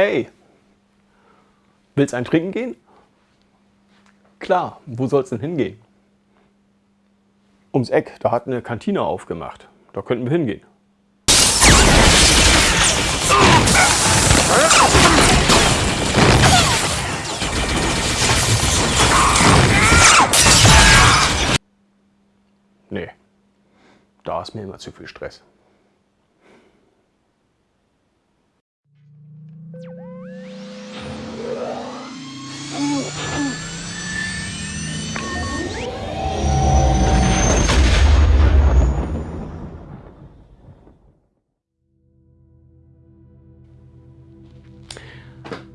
Hey, willst ein Trinken gehen? Klar, wo soll es denn hingehen? Ums Eck, da hat eine Kantine aufgemacht. Da könnten wir hingehen. Nee, da ist mir immer zu viel Stress.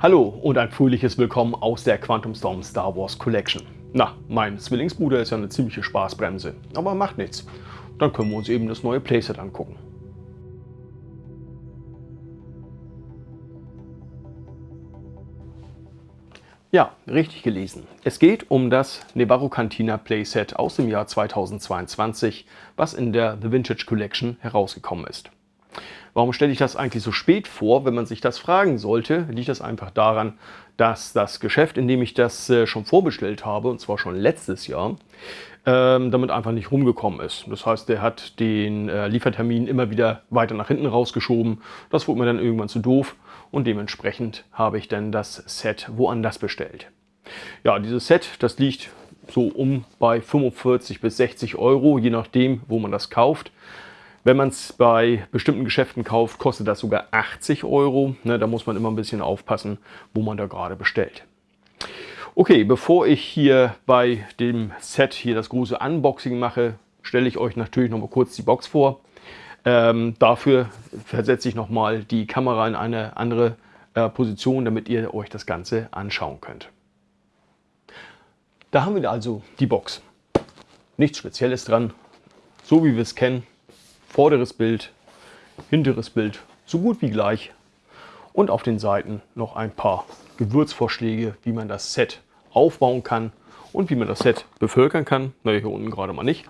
Hallo und ein fröhliches Willkommen aus der Quantum Storm Star Wars Collection. Na, mein Zwillingsbruder ist ja eine ziemliche Spaßbremse, aber macht nichts. Dann können wir uns eben das neue Playset angucken. Ja, richtig gelesen. Es geht um das Nevarro Cantina Playset aus dem Jahr 2022, was in der The Vintage Collection herausgekommen ist. Warum stelle ich das eigentlich so spät vor? Wenn man sich das fragen sollte, liegt das einfach daran, dass das Geschäft, in dem ich das äh, schon vorbestellt habe, und zwar schon letztes Jahr, ähm, damit einfach nicht rumgekommen ist. Das heißt, der hat den äh, Liefertermin immer wieder weiter nach hinten rausgeschoben. Das wurde mir dann irgendwann zu doof und dementsprechend habe ich dann das Set woanders bestellt. Ja, dieses Set, das liegt so um bei 45 bis 60 Euro, je nachdem, wo man das kauft. Wenn man es bei bestimmten Geschäften kauft, kostet das sogar 80 Euro. Ne, da muss man immer ein bisschen aufpassen, wo man da gerade bestellt. Okay, bevor ich hier bei dem Set hier das große Unboxing mache, stelle ich euch natürlich noch mal kurz die Box vor. Ähm, dafür versetze ich noch mal die Kamera in eine andere äh, Position, damit ihr euch das Ganze anschauen könnt. Da haben wir also die Box. Nichts Spezielles dran, so wie wir es kennen vorderes Bild, hinteres Bild so gut wie gleich und auf den Seiten noch ein paar Gewürzvorschläge, wie man das Set aufbauen kann und wie man das Set bevölkern kann. Na, hier unten gerade mal nicht,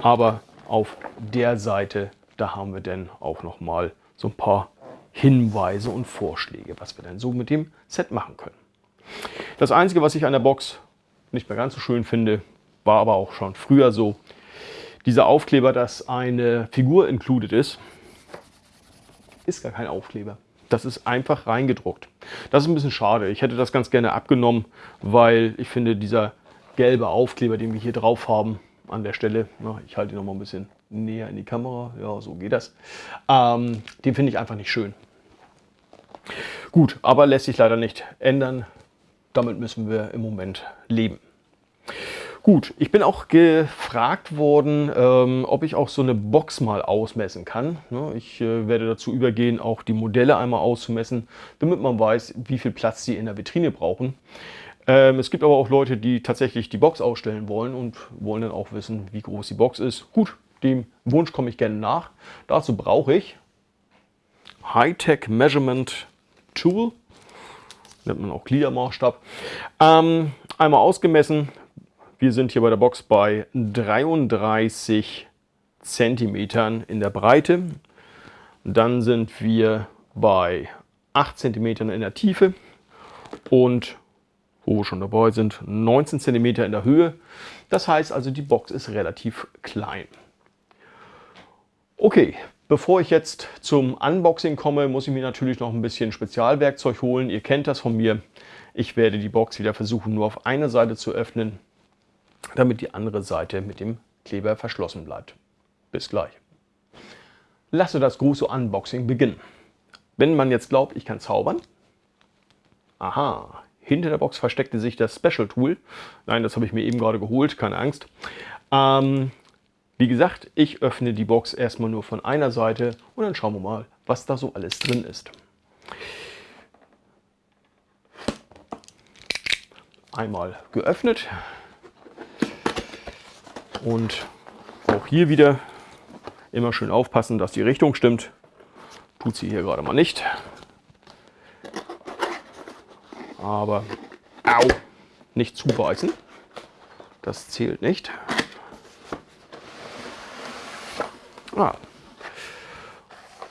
aber auf der Seite, da haben wir dann auch noch mal so ein paar Hinweise und Vorschläge, was wir dann so mit dem Set machen können. Das Einzige, was ich an der Box nicht mehr ganz so schön finde, war aber auch schon früher so, dieser Aufkleber, dass eine Figur included ist, ist gar kein Aufkleber. Das ist einfach reingedruckt. Das ist ein bisschen schade. Ich hätte das ganz gerne abgenommen, weil ich finde, dieser gelbe Aufkleber, den wir hier drauf haben, an der Stelle, na, ich halte ihn noch mal ein bisschen näher in die Kamera, ja, so geht das, ähm, den finde ich einfach nicht schön. Gut, aber lässt sich leider nicht ändern. Damit müssen wir im Moment leben. Gut, ich bin auch gefragt worden, ähm, ob ich auch so eine Box mal ausmessen kann. Ne, ich äh, werde dazu übergehen, auch die Modelle einmal auszumessen, damit man weiß, wie viel Platz sie in der Vitrine brauchen. Ähm, es gibt aber auch Leute, die tatsächlich die Box ausstellen wollen und wollen dann auch wissen, wie groß die Box ist. Gut, dem Wunsch komme ich gerne nach. Dazu brauche ich Hightech Measurement Tool, nennt man auch Gliedermaßstab. Ähm, einmal ausgemessen, wir sind hier bei der Box bei 33 cm in der Breite. Dann sind wir bei 8 cm in der Tiefe und wo wir schon dabei sind, 19 cm in der Höhe. Das heißt also, die Box ist relativ klein. Okay, bevor ich jetzt zum Unboxing komme, muss ich mir natürlich noch ein bisschen Spezialwerkzeug holen. Ihr kennt das von mir. Ich werde die Box wieder versuchen, nur auf eine Seite zu öffnen damit die andere Seite mit dem Kleber verschlossen bleibt. Bis gleich. Lasse das große Unboxing beginnen. Wenn man jetzt glaubt, ich kann zaubern, aha, hinter der Box versteckte sich das Special Tool. Nein, das habe ich mir eben gerade geholt, keine Angst. Ähm, wie gesagt, ich öffne die Box erstmal nur von einer Seite und dann schauen wir mal, was da so alles drin ist. Einmal geöffnet, und auch hier wieder immer schön aufpassen, dass die Richtung stimmt. Tut sie hier gerade mal nicht. Aber au, nicht zubeißen. Das zählt nicht. Ah.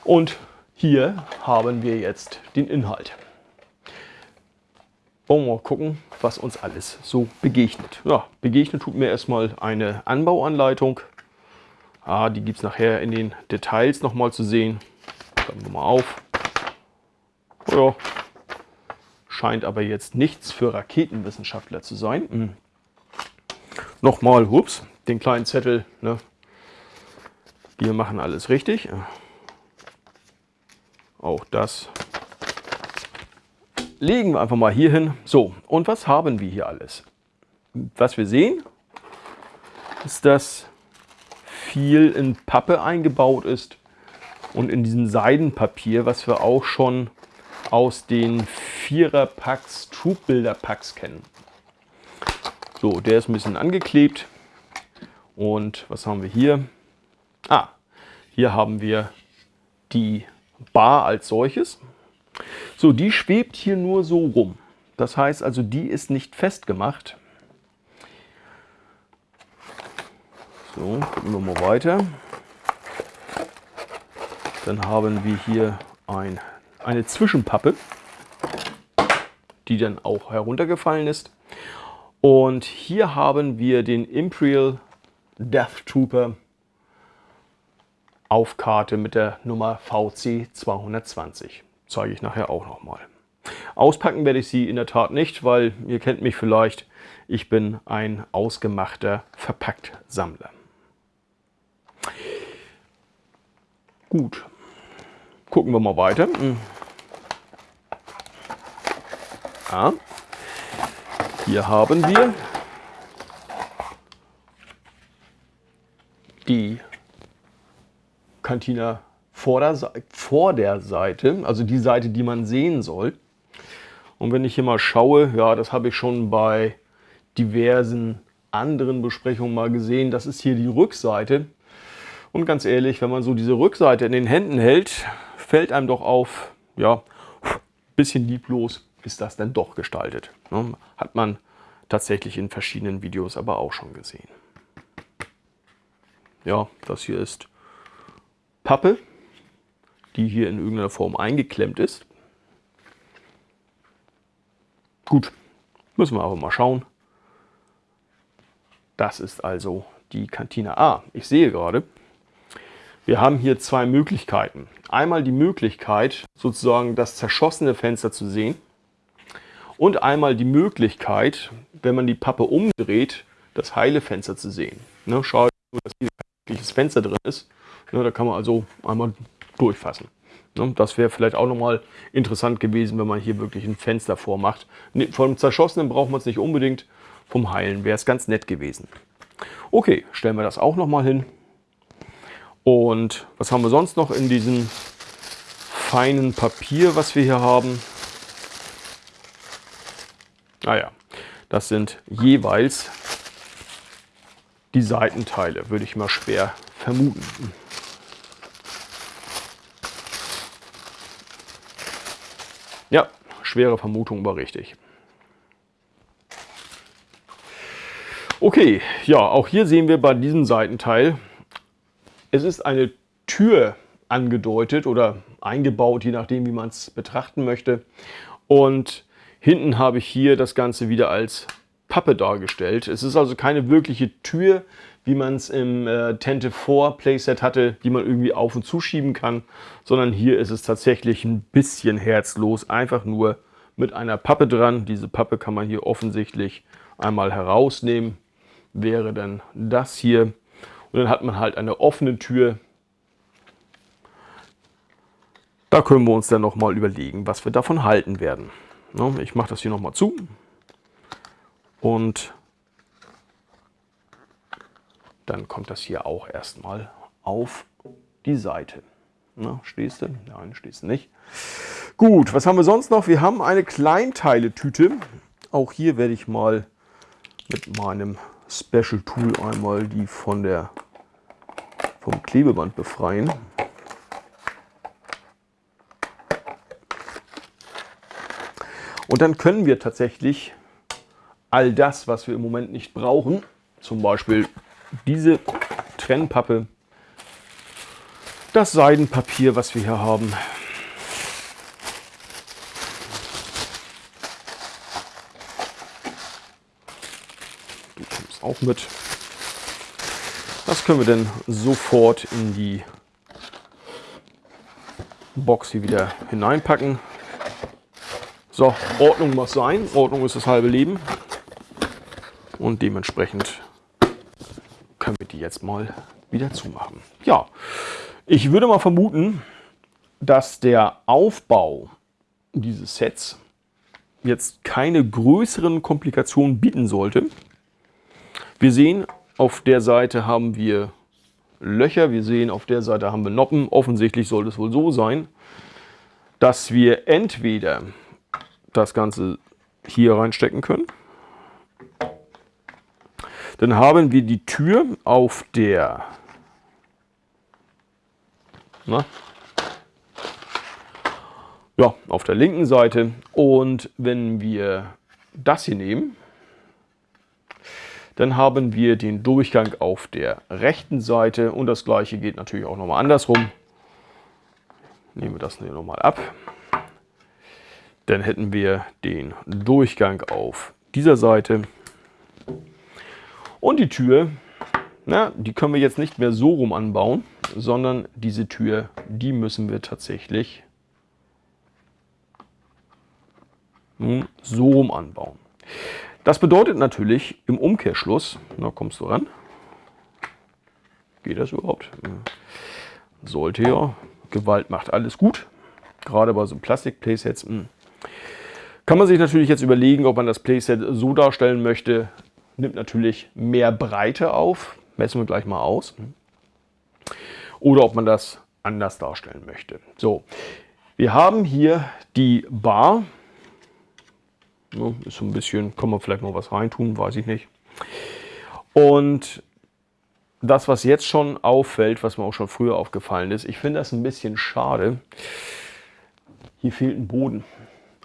Und hier haben wir jetzt den Inhalt. wollen wir mal gucken, was uns alles so begegnet. Ja, begegnet tut mir erstmal eine Anbauanleitung. Ah, die gibt es nachher in den Details nochmal zu sehen. Klappen wir mal auf. Ja, scheint aber jetzt nichts für Raketenwissenschaftler zu sein. Hm. Nochmal, ups, den kleinen Zettel. Ne? Wir machen alles richtig. Auch das legen wir einfach mal hier hin. So, und was haben wir hier alles? Was wir sehen, ist, dass viel in Pappe eingebaut ist und in diesem Seidenpapier, was wir auch schon aus den Vierer-Packs, Troop-Builder-Packs kennen. So, der ist ein bisschen angeklebt. Und was haben wir hier? Ah, hier haben wir die Bar als solches. So, die schwebt hier nur so rum. Das heißt also, die ist nicht festgemacht. So, gucken wir mal weiter. Dann haben wir hier ein, eine Zwischenpappe, die dann auch heruntergefallen ist. Und hier haben wir den Imperial Death Trooper auf Karte mit der Nummer VC 220 zeige ich nachher auch nochmal. Auspacken werde ich sie in der Tat nicht, weil ihr kennt mich vielleicht, ich bin ein ausgemachter Verpackt-Sammler. Gut, gucken wir mal weiter. Hm. Ja. Hier haben wir die Cantina vor der, vor der Seite, also die Seite, die man sehen soll. Und wenn ich hier mal schaue, ja, das habe ich schon bei diversen anderen Besprechungen mal gesehen, das ist hier die Rückseite. Und ganz ehrlich, wenn man so diese Rückseite in den Händen hält, fällt einem doch auf, ja, bisschen lieblos ist das denn doch gestaltet. Ne? Hat man tatsächlich in verschiedenen Videos aber auch schon gesehen. Ja, das hier ist Pappe die hier in irgendeiner Form eingeklemmt ist. Gut, müssen wir aber mal schauen. Das ist also die Kantine A. Ich sehe gerade, wir haben hier zwei Möglichkeiten. Einmal die Möglichkeit, sozusagen das zerschossene Fenster zu sehen. Und einmal die Möglichkeit, wenn man die Pappe umdreht, das heile Fenster zu sehen. Ne, schau, dass hier ein Fenster drin ist. Ne, da kann man also einmal durchfassen. Ne, das wäre vielleicht auch nochmal interessant gewesen, wenn man hier wirklich ein Fenster vormacht. Vom Zerschossenen braucht man es nicht unbedingt, vom Heilen wäre es ganz nett gewesen. Okay, stellen wir das auch nochmal hin. Und was haben wir sonst noch in diesem feinen Papier, was wir hier haben? Naja, ah das sind jeweils die Seitenteile, würde ich mal schwer vermuten. Ja, schwere Vermutung, aber richtig. Okay, ja, auch hier sehen wir bei diesem Seitenteil, es ist eine Tür angedeutet oder eingebaut, je nachdem, wie man es betrachten möchte. Und hinten habe ich hier das Ganze wieder als Pappe dargestellt. Es ist also keine wirkliche Tür, wie man es im äh, Tente 4 Playset hatte, die man irgendwie auf und zuschieben kann, sondern hier ist es tatsächlich ein bisschen herzlos, einfach nur mit einer Pappe dran. Diese Pappe kann man hier offensichtlich einmal herausnehmen, wäre dann das hier. Und dann hat man halt eine offene Tür. Da können wir uns dann nochmal überlegen, was wir davon halten werden. Ich mache das hier nochmal zu und dann kommt das hier auch erstmal auf die Seite. Na, stehst du? Nein, stehst du nicht. Gut, was haben wir sonst noch? Wir haben eine Kleinteiletüte. Auch hier werde ich mal mit meinem Special Tool einmal die von der vom Klebeband befreien. Und dann können wir tatsächlich all das, was wir im Moment nicht brauchen, zum Beispiel diese Trennpappe, das Seidenpapier, was wir hier haben. Du kommst auch mit. Das können wir dann sofort in die Box hier wieder hineinpacken. So, Ordnung muss sein. Ordnung ist das halbe Leben. Und dementsprechend können wir die jetzt mal wieder zumachen. Ja, ich würde mal vermuten, dass der Aufbau dieses Sets jetzt keine größeren Komplikationen bieten sollte. Wir sehen, auf der Seite haben wir Löcher, wir sehen, auf der Seite haben wir Noppen. Offensichtlich soll es wohl so sein, dass wir entweder das Ganze hier reinstecken können. Dann haben wir die Tür auf der na, ja, auf der linken Seite. Und wenn wir das hier nehmen, dann haben wir den Durchgang auf der rechten Seite und das gleiche geht natürlich auch nochmal andersrum. Nehmen wir das hier nochmal ab. Dann hätten wir den Durchgang auf dieser Seite. Und die Tür, na, die können wir jetzt nicht mehr so rum anbauen, sondern diese Tür, die müssen wir tatsächlich nun so rum anbauen. Das bedeutet natürlich im Umkehrschluss, na kommst du ran, geht das überhaupt? Sollte ja, Gewalt macht alles gut, gerade bei so Plastik-Playsets. Hm. Kann man sich natürlich jetzt überlegen, ob man das Playset so darstellen möchte, nimmt natürlich mehr Breite auf, messen wir gleich mal aus, oder ob man das anders darstellen möchte. So, wir haben hier die Bar, ist so ein bisschen, kann man vielleicht noch was reintun, weiß ich nicht. Und das, was jetzt schon auffällt, was mir auch schon früher aufgefallen ist, ich finde das ein bisschen schade. Hier fehlt ein Boden.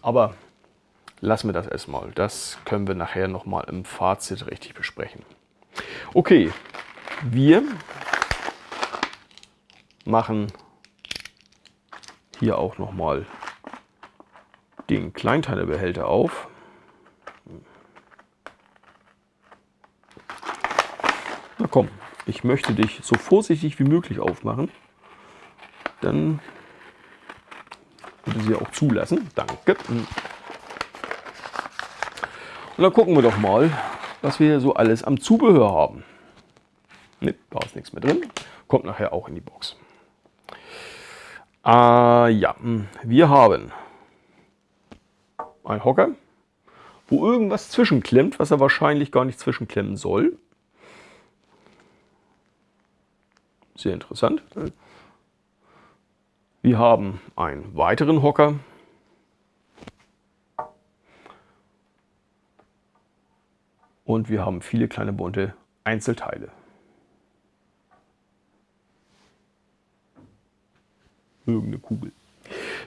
Aber lassen wir das erstmal. Das können wir nachher nochmal im Fazit richtig besprechen. Okay, wir machen hier auch nochmal den Kleinteilebehälter auf. Na komm, ich möchte dich so vorsichtig wie möglich aufmachen. Dann würde sie auch zulassen. Danke. Und dann gucken wir doch mal, was wir hier so alles am Zubehör haben. Ne, da ist nichts mehr drin. Kommt nachher auch in die Box. Ah, ja, wir haben ein Hocker, wo irgendwas zwischenklemmt, was er wahrscheinlich gar nicht zwischenklemmen soll. Sehr interessant. Wir haben einen weiteren Hocker. Und wir haben viele kleine bunte Einzelteile. Irgendeine Kugel.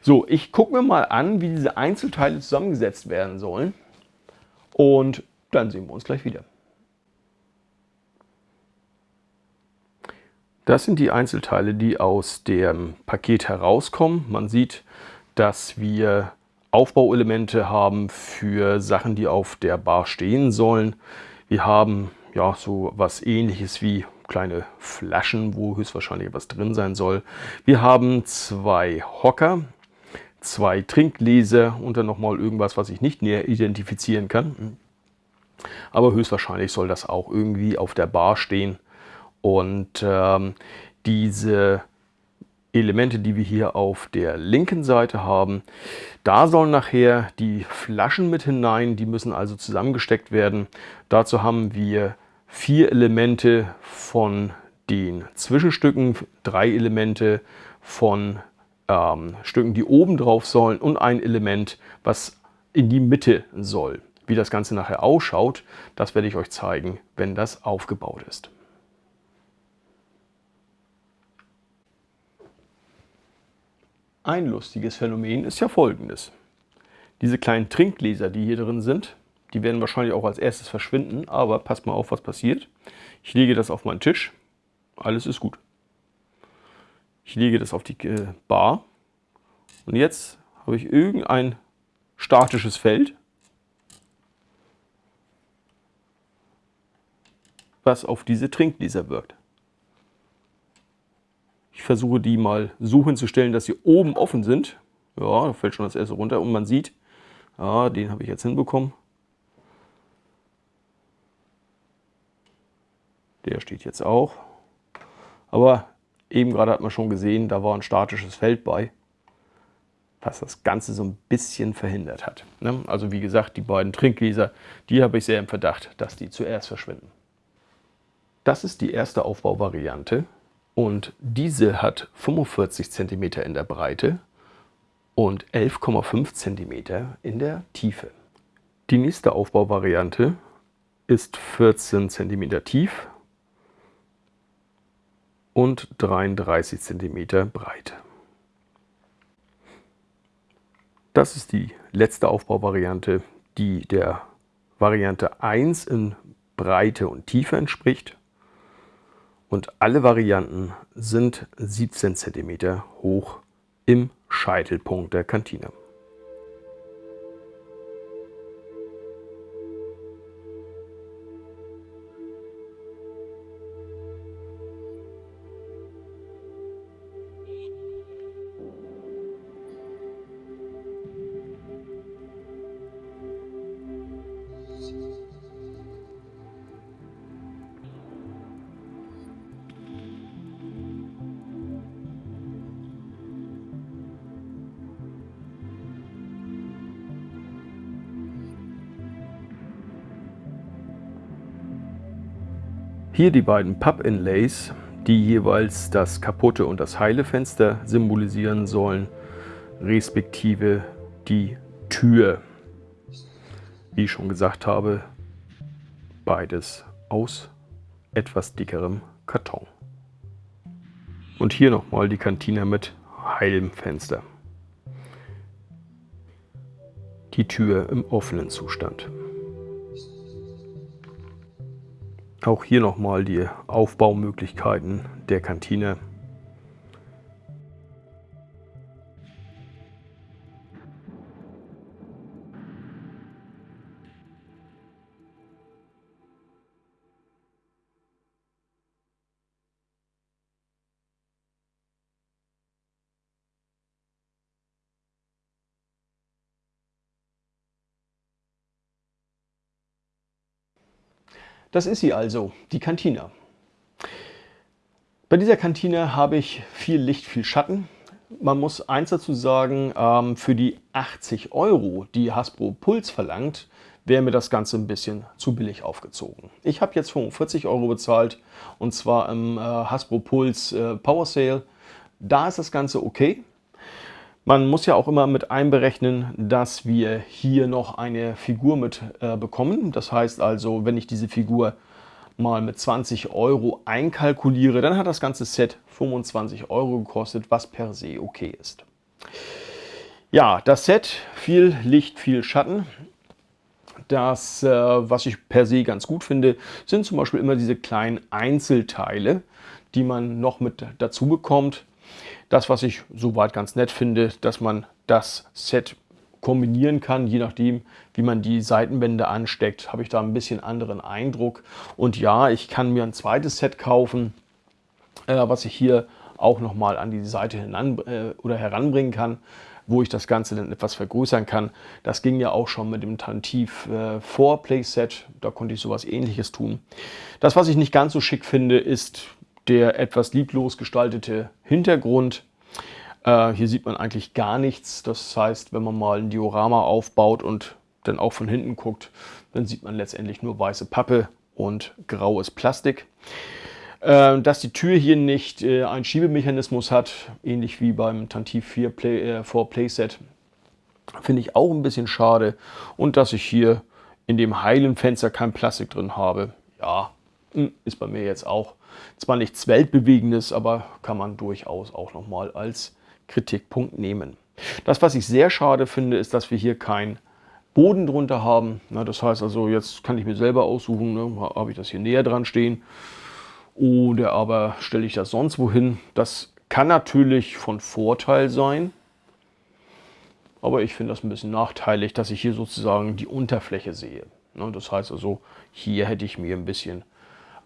So, ich gucke mir mal an, wie diese Einzelteile zusammengesetzt werden sollen. Und dann sehen wir uns gleich wieder. Das sind die Einzelteile, die aus dem Paket herauskommen. Man sieht, dass wir Aufbauelemente haben für Sachen, die auf der Bar stehen sollen. Wir haben ja so was ähnliches wie kleine Flaschen, wo höchstwahrscheinlich was drin sein soll. Wir haben zwei Hocker, zwei Trinkgläser und dann nochmal irgendwas, was ich nicht näher identifizieren kann. Aber höchstwahrscheinlich soll das auch irgendwie auf der Bar stehen. Und ähm, diese Elemente, die wir hier auf der linken Seite haben, da sollen nachher die Flaschen mit hinein, die müssen also zusammengesteckt werden. Dazu haben wir vier Elemente von den Zwischenstücken, drei Elemente von ähm, Stücken, die oben drauf sollen und ein Element, was in die Mitte soll. Wie das Ganze nachher ausschaut, das werde ich euch zeigen, wenn das aufgebaut ist. Ein lustiges Phänomen ist ja folgendes. Diese kleinen Trinkgläser, die hier drin sind, die werden wahrscheinlich auch als erstes verschwinden, aber passt mal auf, was passiert. Ich lege das auf meinen Tisch, alles ist gut. Ich lege das auf die äh, Bar und jetzt habe ich irgendein statisches Feld. was auf diese Trinkgläser wirkt. Versuche die mal so hinzustellen, dass sie oben offen sind. Ja, da fällt schon das erste runter und man sieht, ja, den habe ich jetzt hinbekommen. Der steht jetzt auch. Aber eben gerade hat man schon gesehen, da war ein statisches Feld bei, was das Ganze so ein bisschen verhindert hat. Ne? Also wie gesagt, die beiden Trinkgläser, die habe ich sehr im Verdacht, dass die zuerst verschwinden. Das ist die erste Aufbauvariante und diese hat 45 cm in der Breite und 11,5 cm in der Tiefe. Die nächste Aufbauvariante ist 14 cm tief und 33 cm breit. Das ist die letzte Aufbauvariante, die der Variante 1 in Breite und Tiefe entspricht. Und alle Varianten sind 17 cm hoch im Scheitelpunkt der Kantine. Hier die beiden Papp-Inlays, die jeweils das kaputte und das heile Fenster symbolisieren sollen, respektive die Tür. Wie ich schon gesagt habe, beides aus etwas dickerem Karton. Und hier nochmal die Kantine mit heilem Fenster. Die Tür im offenen Zustand. Auch hier nochmal die Aufbaumöglichkeiten der Kantine. Das ist sie also, die Kantine. Bei dieser Kantine habe ich viel Licht, viel Schatten. Man muss eins dazu sagen, ähm, für die 80 Euro, die Hasbro Puls verlangt, wäre mir das Ganze ein bisschen zu billig aufgezogen. Ich habe jetzt 45 Euro bezahlt und zwar im äh, Hasbro Puls äh, Power Sale. Da ist das Ganze okay. Man muss ja auch immer mit einberechnen, dass wir hier noch eine Figur mit äh, bekommen. Das heißt also, wenn ich diese Figur mal mit 20 Euro einkalkuliere, dann hat das ganze Set 25 Euro gekostet, was per se okay ist. Ja, das Set, viel Licht, viel Schatten. Das, äh, was ich per se ganz gut finde, sind zum Beispiel immer diese kleinen Einzelteile, die man noch mit dazu bekommt. Das, was ich soweit ganz nett finde, dass man das Set kombinieren kann, je nachdem, wie man die Seitenwände ansteckt, habe ich da ein bisschen anderen Eindruck. Und ja, ich kann mir ein zweites Set kaufen, äh, was ich hier auch nochmal an die Seite hinan, äh, oder heranbringen kann, wo ich das Ganze dann etwas vergrößern kann. Das ging ja auch schon mit dem Tantiv äh, 4 Playset, da konnte ich sowas ähnliches tun. Das, was ich nicht ganz so schick finde, ist der etwas lieblos gestaltete Hintergrund. Äh, hier sieht man eigentlich gar nichts. Das heißt, wenn man mal ein Diorama aufbaut und dann auch von hinten guckt, dann sieht man letztendlich nur weiße Pappe und graues Plastik. Äh, dass die Tür hier nicht äh, einen Schiebemechanismus hat, ähnlich wie beim Tantiv 4 Play, äh, 4 Playset, finde ich auch ein bisschen schade. Und dass ich hier in dem heilen Fenster kein Plastik drin habe, ja, hm, ist bei mir jetzt auch zwar nichts Weltbewegendes, aber kann man durchaus auch nochmal als Kritikpunkt nehmen. Das, was ich sehr schade finde, ist, dass wir hier keinen Boden drunter haben. Das heißt also, jetzt kann ich mir selber aussuchen, ne, habe ich das hier näher dran stehen oder aber stelle ich das sonst wohin. Das kann natürlich von Vorteil sein, aber ich finde das ein bisschen nachteilig, dass ich hier sozusagen die Unterfläche sehe. Das heißt also, hier hätte ich mir ein bisschen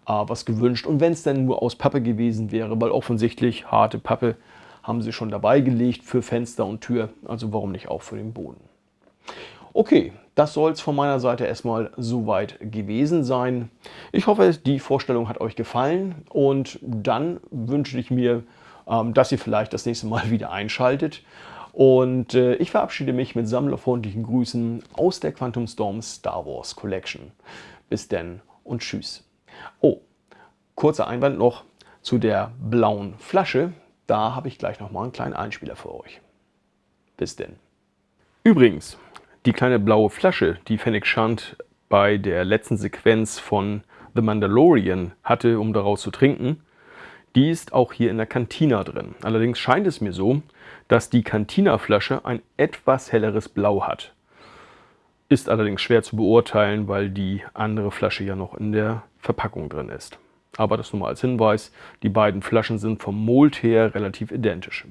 was gewünscht. Und wenn es dann nur aus Pappe gewesen wäre, weil offensichtlich harte Pappe haben sie schon dabei gelegt für Fenster und Tür, also warum nicht auch für den Boden. Okay, das soll es von meiner Seite erstmal soweit gewesen sein. Ich hoffe, die Vorstellung hat euch gefallen und dann wünsche ich mir, ähm, dass ihr vielleicht das nächste Mal wieder einschaltet. Und äh, ich verabschiede mich mit sammlerfreundlichen Grüßen aus der Quantum Storm Star Wars Collection. Bis denn und tschüss. Oh, kurzer Einwand noch zu der blauen Flasche. Da habe ich gleich nochmal einen kleinen Einspieler für euch. Bis denn. Übrigens, die kleine blaue Flasche, die Fennec Shand bei der letzten Sequenz von The Mandalorian hatte, um daraus zu trinken, die ist auch hier in der Cantina drin. Allerdings scheint es mir so, dass die Cantina-Flasche ein etwas helleres Blau hat. Ist allerdings schwer zu beurteilen, weil die andere Flasche ja noch in der Verpackung drin ist. Aber das nur mal als Hinweis, die beiden Flaschen sind vom Mold her relativ identisch.